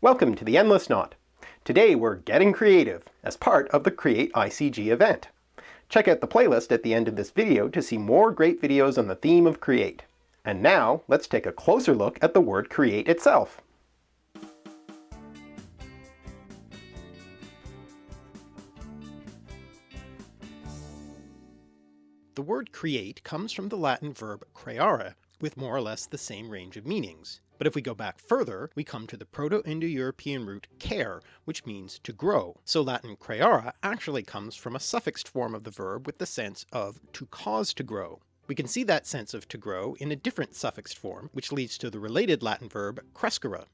Welcome to the Endless Knot. Today we're getting creative as part of the Create ICG event. Check out the playlist at the end of this video to see more great videos on the theme of Create. And now let's take a closer look at the word create itself. The word create comes from the Latin verb creare, with more or less the same range of meanings. But if we go back further, we come to the Proto-Indo-European root ker, which means to grow. So Latin creare actually comes from a suffixed form of the verb with the sense of to cause to grow. We can see that sense of to grow in a different suffixed form, which leads to the related Latin verb crescere,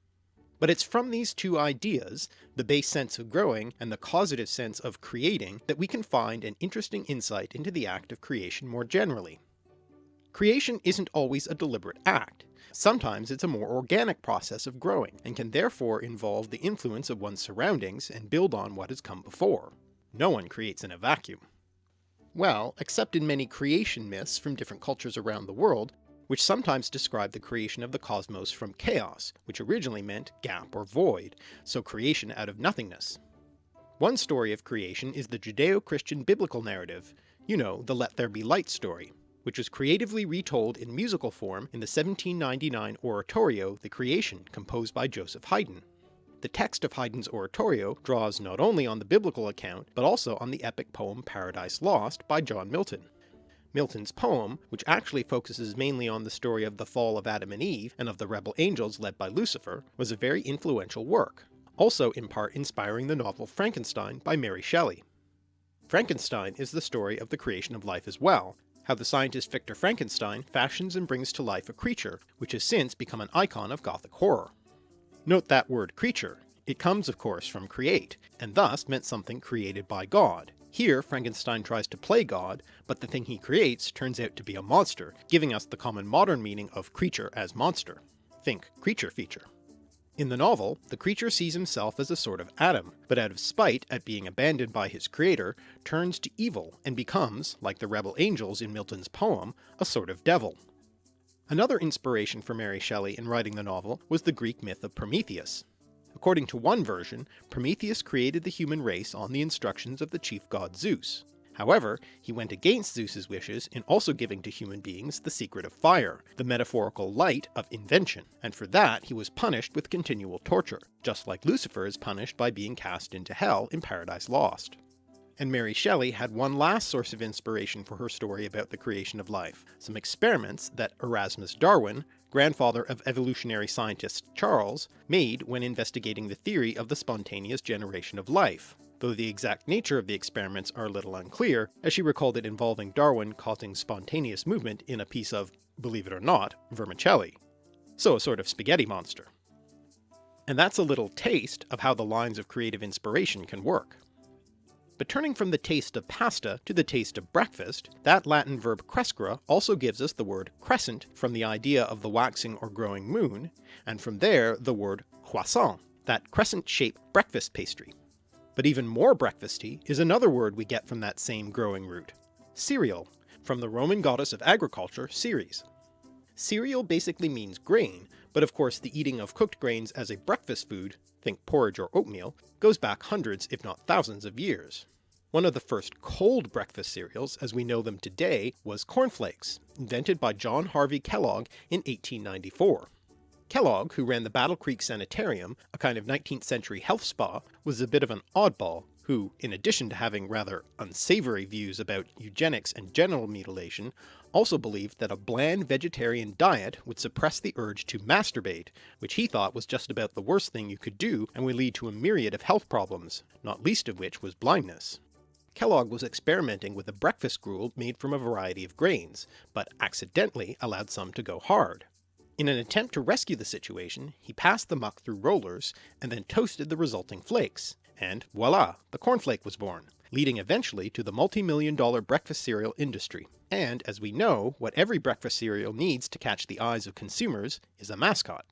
but it's from these two ideas, the base sense of growing and the causative sense of creating, that we can find an interesting insight into the act of creation more generally. Creation isn't always a deliberate act. Sometimes it's a more organic process of growing, and can therefore involve the influence of one's surroundings and build on what has come before. No one creates in a vacuum. Well, except in many creation myths from different cultures around the world, which sometimes describe the creation of the cosmos from chaos, which originally meant gap or void, so creation out of nothingness. One story of creation is the Judeo-Christian biblical narrative, you know, the Let There Be Light story, which was creatively retold in musical form in the 1799 oratorio The Creation composed by Joseph Haydn. The text of Haydn's oratorio draws not only on the biblical account, but also on the epic poem Paradise Lost by John Milton. Milton's poem, which actually focuses mainly on the story of the fall of Adam and Eve and of the rebel angels led by Lucifer, was a very influential work, also in part inspiring the novel Frankenstein by Mary Shelley. Frankenstein is the story of the creation of life as well, how the scientist Victor Frankenstein fashions and brings to life a creature, which has since become an icon of gothic horror. Note that word creature, it comes of course from create, and thus meant something created by God, here Frankenstein tries to play God, but the thing he creates turns out to be a monster, giving us the common modern meaning of creature as monster. Think creature feature. In the novel, the creature sees himself as a sort of Adam, but out of spite at being abandoned by his creator, turns to evil and becomes, like the rebel angels in Milton's poem, a sort of devil. Another inspiration for Mary Shelley in writing the novel was the Greek myth of Prometheus. According to one version, Prometheus created the human race on the instructions of the chief god Zeus. However, he went against Zeus's wishes in also giving to human beings the secret of fire, the metaphorical light of invention, and for that he was punished with continual torture, just like Lucifer is punished by being cast into hell in Paradise Lost. And Mary Shelley had one last source of inspiration for her story about the creation of life, some experiments that Erasmus Darwin, grandfather of evolutionary scientist Charles, made when investigating the theory of the spontaneous generation of life, though the exact nature of the experiments are a little unclear, as she recalled it involving Darwin causing spontaneous movement in a piece of, believe it or not, vermicelli. So a sort of spaghetti monster. And that's a little taste of how the lines of creative inspiration can work. But turning from the taste of pasta to the taste of breakfast, that Latin verb crescere also gives us the word crescent from the idea of the waxing or growing moon, and from there the word croissant, that crescent-shaped breakfast pastry. But even more breakfasty is another word we get from that same growing root, cereal, from the Roman goddess of agriculture Ceres. Cereal basically means grain, but of course the eating of cooked grains as a breakfast food think porridge or oatmeal, goes back hundreds if not thousands of years. One of the first cold breakfast cereals as we know them today was cornflakes, invented by John Harvey Kellogg in 1894. Kellogg, who ran the Battle Creek Sanitarium, a kind of 19th century health spa, was a bit of an oddball, who, in addition to having rather unsavoury views about eugenics and genital mutilation, also believed that a bland vegetarian diet would suppress the urge to masturbate, which he thought was just about the worst thing you could do and would lead to a myriad of health problems, not least of which was blindness. Kellogg was experimenting with a breakfast gruel made from a variety of grains, but accidentally allowed some to go hard. In an attempt to rescue the situation, he passed the muck through rollers and then toasted the resulting flakes, and voila, the cornflake was born, leading eventually to the multi-million dollar breakfast cereal industry. And as we know, what every breakfast cereal needs to catch the eyes of consumers is a mascot.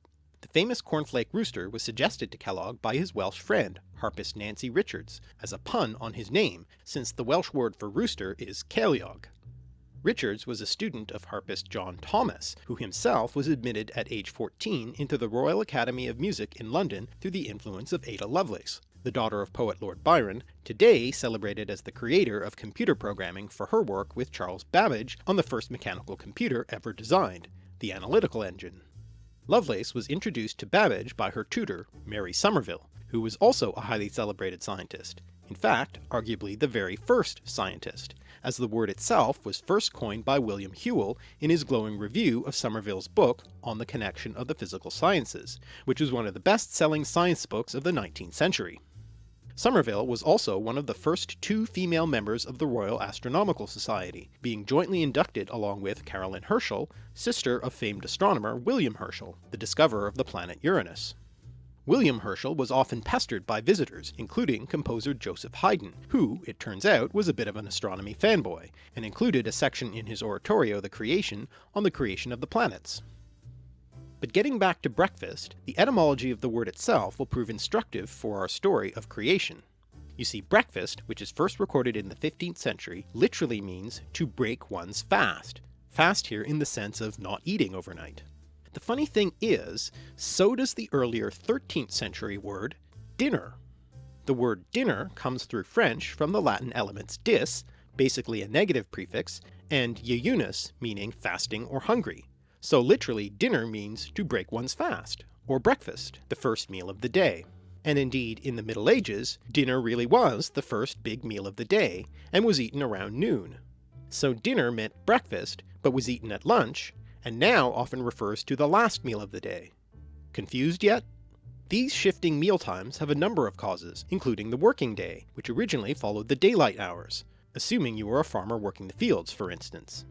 The famous cornflake rooster was suggested to Kellogg by his Welsh friend, harpist Nancy Richards, as a pun on his name, since the Welsh word for rooster is ceiliog. Richards was a student of harpist John Thomas, who himself was admitted at age 14 into the Royal Academy of Music in London through the influence of Ada Lovelace, the daughter of poet Lord Byron, today celebrated as the creator of computer programming for her work with Charles Babbage on the first mechanical computer ever designed, the Analytical Engine. Lovelace was introduced to Babbage by her tutor, Mary Somerville, who was also a highly celebrated scientist, in fact arguably the very first scientist, as the word itself was first coined by William Whewell in his glowing review of Somerville's book on the connection of the physical sciences, which was one of the best-selling science books of the 19th century. Somerville was also one of the first two female members of the Royal Astronomical Society, being jointly inducted along with Caroline Herschel, sister of famed astronomer William Herschel, the discoverer of the planet Uranus. William Herschel was often pestered by visitors, including composer Joseph Haydn, who, it turns out, was a bit of an astronomy fanboy, and included a section in his oratorio The Creation on the creation of the planets. But getting back to breakfast, the etymology of the word itself will prove instructive for our story of creation. You see breakfast, which is first recorded in the 15th century, literally means to break one's fast, fast here in the sense of not eating overnight. The funny thing is, so does the earlier 13th century word dinner. The word dinner comes through French from the Latin elements dis, basically a negative prefix, and jeunus, meaning fasting or hungry. So literally dinner means to break one's fast, or breakfast, the first meal of the day. And indeed in the Middle Ages, dinner really was the first big meal of the day, and was eaten around noon. So dinner meant breakfast, but was eaten at lunch, and now often refers to the last meal of the day. Confused yet? These shifting meal times have a number of causes, including the working day, which originally followed the daylight hours, assuming you were a farmer working the fields for instance.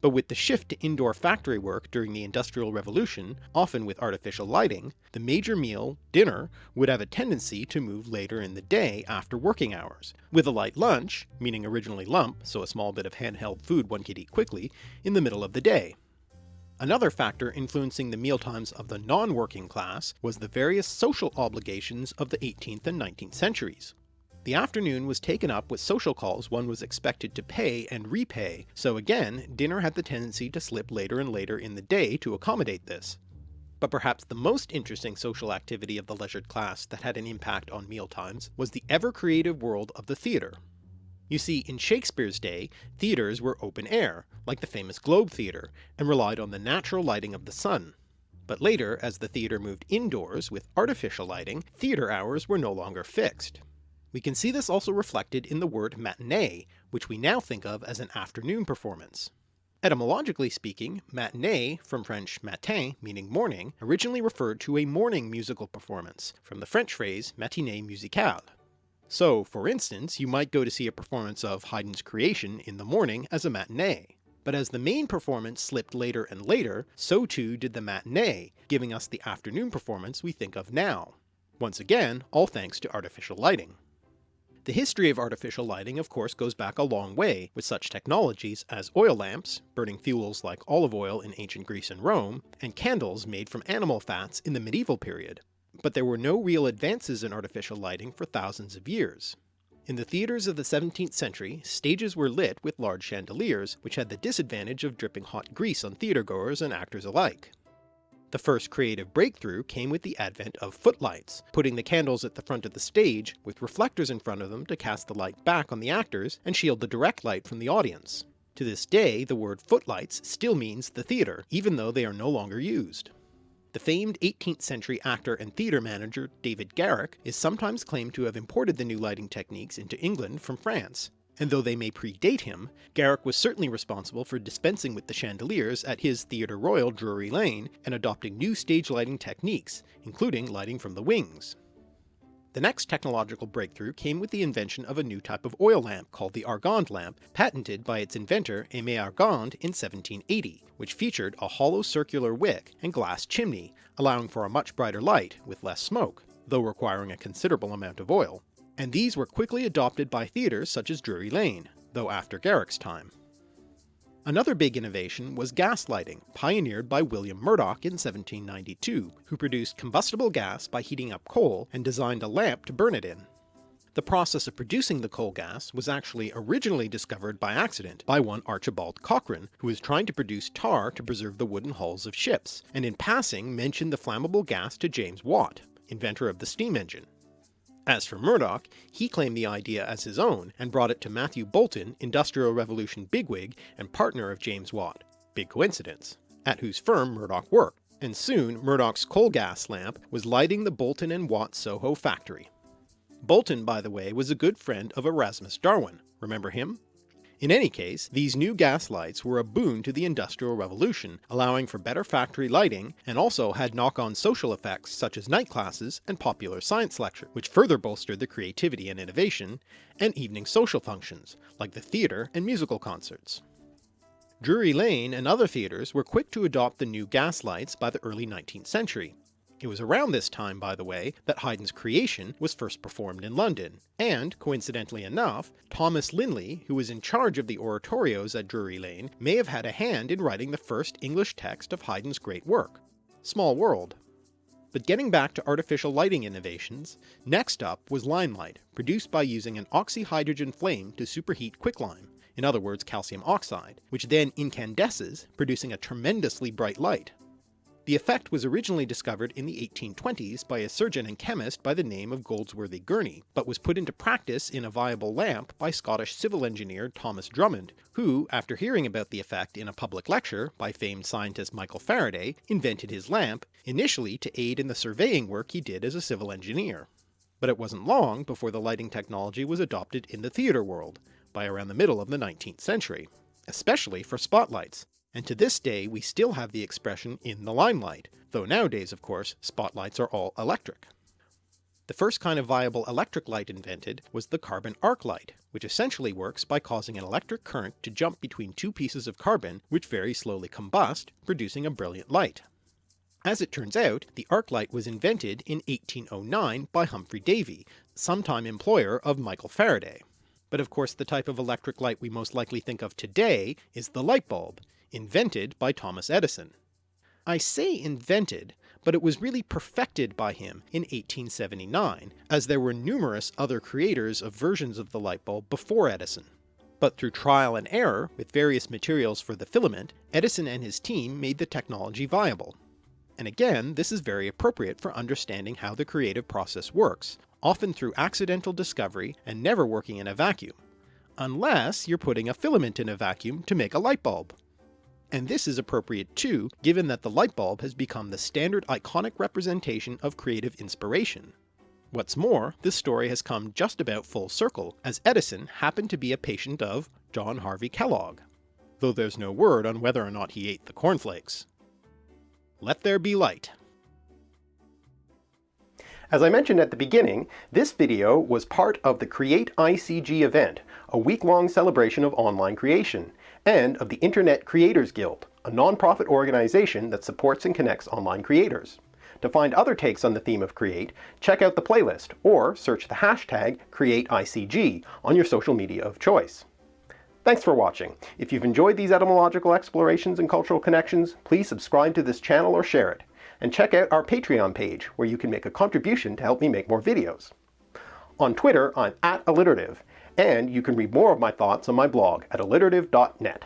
But with the shift to indoor factory work during the Industrial Revolution, often with artificial lighting, the major meal, dinner, would have a tendency to move later in the day after working hours, with a light lunch, meaning originally lump, so a small bit of handheld food one could eat quickly, in the middle of the day, Another factor influencing the mealtimes of the non-working class was the various social obligations of the 18th and 19th centuries. The afternoon was taken up with social calls one was expected to pay and repay, so again dinner had the tendency to slip later and later in the day to accommodate this. But perhaps the most interesting social activity of the leisured class that had an impact on mealtimes was the ever-creative world of the theatre. You see, in Shakespeare's day, theatres were open air, like the famous Globe Theatre, and relied on the natural lighting of the sun. But later, as the theatre moved indoors with artificial lighting, theatre hours were no longer fixed. We can see this also reflected in the word matinee, which we now think of as an afternoon performance. Etymologically speaking, matinee, from French matin meaning morning, originally referred to a morning musical performance, from the French phrase matinée musicale. So, for instance, you might go to see a performance of Haydn's Creation in the morning as a matinee. But as the main performance slipped later and later, so too did the matinee, giving us the afternoon performance we think of now. Once again, all thanks to artificial lighting. The history of artificial lighting of course goes back a long way, with such technologies as oil lamps, burning fuels like olive oil in ancient Greece and Rome, and candles made from animal fats in the medieval period but there were no real advances in artificial lighting for thousands of years. In the theatres of the 17th century, stages were lit with large chandeliers, which had the disadvantage of dripping hot grease on theatregoers and actors alike. The first creative breakthrough came with the advent of footlights, putting the candles at the front of the stage, with reflectors in front of them to cast the light back on the actors and shield the direct light from the audience. To this day, the word footlights still means the theatre, even though they are no longer used. The famed 18th century actor and theatre manager David Garrick is sometimes claimed to have imported the new lighting techniques into England from France, and though they may predate him, Garrick was certainly responsible for dispensing with the chandeliers at his Theatre Royal Drury Lane and adopting new stage lighting techniques, including lighting from the wings. The next technological breakthrough came with the invention of a new type of oil lamp called the Argand lamp, patented by its inventor Aimé Argand in 1780, which featured a hollow circular wick and glass chimney, allowing for a much brighter light with less smoke, though requiring a considerable amount of oil. And these were quickly adopted by theatres such as Drury Lane, though after Garrick's time. Another big innovation was gas lighting, pioneered by William Murdoch in 1792, who produced combustible gas by heating up coal and designed a lamp to burn it in. The process of producing the coal gas was actually originally discovered by accident by one Archibald Cochrane, who was trying to produce tar to preserve the wooden hulls of ships, and in passing mentioned the flammable gas to James Watt, inventor of the steam engine. As for Murdoch, he claimed the idea as his own and brought it to Matthew Boulton, Industrial Revolution bigwig and partner of James Watt, big coincidence, at whose firm Murdoch worked, and soon Murdoch's coal gas lamp was lighting the Boulton and Watt Soho factory. Boulton, by the way, was a good friend of Erasmus Darwin, remember him? In any case, these new gas lights were a boon to the Industrial Revolution, allowing for better factory lighting, and also had knock-on social effects such as night classes and popular science lecture, which further bolstered the creativity and innovation, and evening social functions, like the theatre and musical concerts. Drury Lane and other theatres were quick to adopt the new gas lights by the early 19th century, it was around this time, by the way, that Haydn's Creation was first performed in London, and, coincidentally enough, Thomas Linley, who was in charge of the oratorios at Drury Lane, may have had a hand in writing the first English text of Haydn's great work. Small world. But getting back to artificial lighting innovations, next up was limelight, produced by using an oxyhydrogen flame to superheat quicklime, in other words calcium oxide, which then incandesces, producing a tremendously bright light. The effect was originally discovered in the 1820s by a surgeon and chemist by the name of Goldsworthy Gurney, but was put into practice in a viable lamp by Scottish civil engineer Thomas Drummond, who, after hearing about the effect in a public lecture by famed scientist Michael Faraday, invented his lamp, initially to aid in the surveying work he did as a civil engineer. But it wasn't long before the lighting technology was adopted in the theatre world, by around the middle of the 19th century, especially for spotlights, and to this day we still have the expression in the limelight, though nowadays of course spotlights are all electric. The first kind of viable electric light invented was the carbon arc light, which essentially works by causing an electric current to jump between two pieces of carbon which very slowly combust, producing a brilliant light. As it turns out, the arc light was invented in 1809 by Humphrey Davy, sometime employer of Michael Faraday. But of course the type of electric light we most likely think of today is the light bulb, invented by Thomas Edison. I say invented, but it was really perfected by him in 1879, as there were numerous other creators of versions of the light bulb before Edison. But through trial and error with various materials for the filament, Edison and his team made the technology viable. And again, this is very appropriate for understanding how the creative process works, often through accidental discovery and never working in a vacuum, unless you're putting a filament in a vacuum to make a light bulb. And this is appropriate too, given that the light bulb has become the standard iconic representation of creative inspiration. What's more, this story has come just about full circle, as Edison happened to be a patient of John Harvey Kellogg, though there's no word on whether or not he ate the cornflakes. Let there be light. As I mentioned at the beginning, this video was part of the Create ICG event, a week-long celebration of online creation and of the Internet Creators Guild, a non-profit organization that supports and connects online creators. To find other takes on the theme of Create, check out the playlist, or search the hashtag CreateICG on your social media of choice. Thanks for watching. If you've enjoyed these etymological explorations and cultural connections, please subscribe to this channel or share it. And check out our Patreon page, where you can make a contribution to help me make more videos. On Twitter, I'm at alliterative, and you can read more of my thoughts on my blog at alliterative.net.